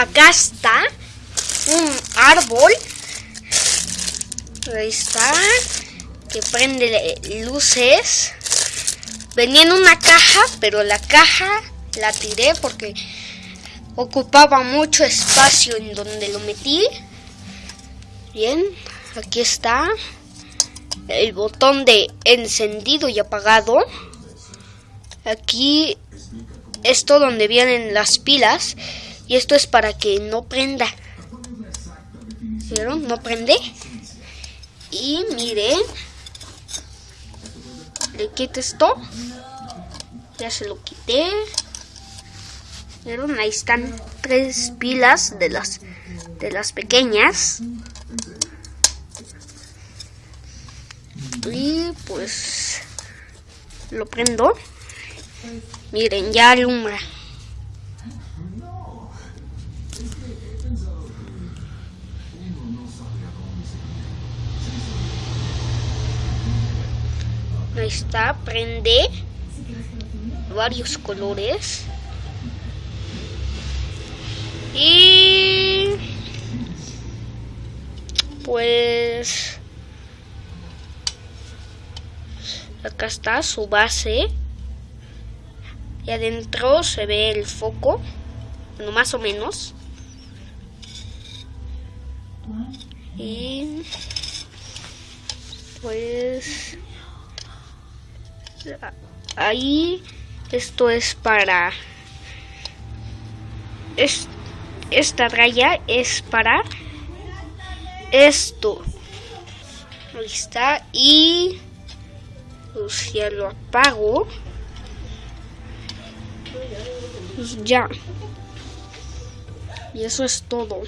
acá está un árbol. Ahí está. Que prende luces. Venía en una caja, pero la caja la tiré porque ocupaba mucho espacio en donde lo metí. Bien, aquí está el botón de encendido y apagado. Aquí esto donde vienen las pilas y esto es para que no prenda. ¿Vieron? No prende. Y miren, le quito esto. Ya se lo quité. ¿Vieron? Ahí están tres pilas de las de las pequeñas. Y pues lo prendo. Miren, ya alumbra. Ahí está, prende varios colores. Y pues acá está su base. Y adentro se ve el foco, bueno, más o menos. Y pues ahí esto es para es, esta raya es para esto. Ahí está y pues ya lo apago. Pues ya. Y eso es todo